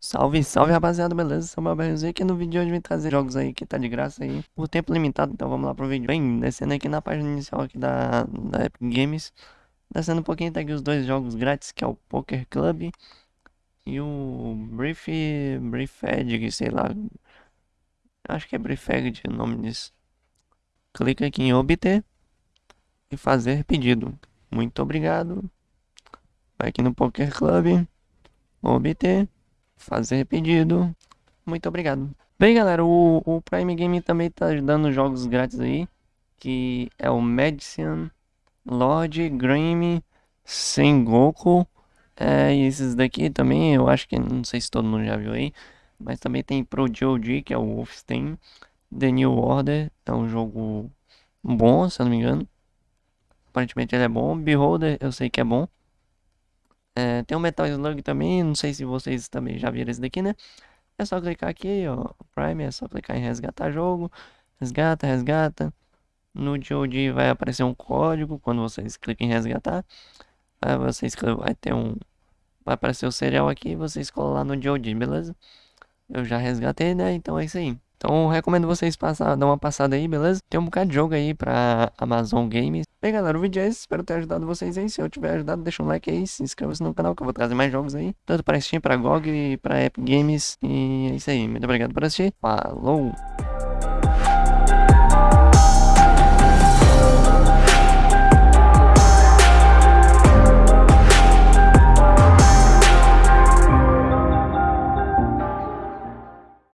Salve, salve rapaziada, beleza? Sou o Babelzinho aqui no vídeo de hoje vim trazer jogos aí que tá de graça aí por tempo limitado, então vamos lá pro vídeo. Bem, descendo aqui na página inicial aqui da, da Epic Games, descendo um pouquinho tá aqui os dois jogos grátis, que é o Poker Club e o Brief, Briefed, sei lá, acho que é Briefed o nome disso. Clica aqui em obter e fazer pedido. Muito obrigado. Vai aqui no Poker Club, obter fazer pedido. Muito obrigado. Bem, galera, o, o Prime Game também tá dando jogos grátis aí. Que é o Medicine, Lord, Grammy, Sengoku. É, e esses daqui também, eu acho que, não sei se todo mundo já viu aí. Mas também tem Pro GOG, que é o Wolfenstein. The New Order, é um jogo bom, se eu não me engano. Aparentemente ele é bom. Beholder, eu sei que é bom. É, tem o Metal Slug também, não sei se vocês também já viram esse daqui, né? É só clicar aqui, ó, Prime, é só clicar em resgatar jogo, resgata, resgata. No GOG vai aparecer um código quando vocês clicam em resgatar. Aí vocês vai ter um vai aparecer o serial aqui, vocês colam lá no GOG, beleza? Eu já resgatei, né? Então é isso aí. Então recomendo vocês passar, dar uma passada aí, beleza? Tem um bocado de jogo aí pra Amazon Games. Bem galera, o vídeo é esse, espero ter ajudado vocês aí. Se eu tiver ajudado, deixa um like aí, se inscreva-se no canal que eu vou trazer mais jogos aí. Tanto pra Steam, pra GOG pra Epic Games. E é isso aí, muito obrigado por assistir. Falou!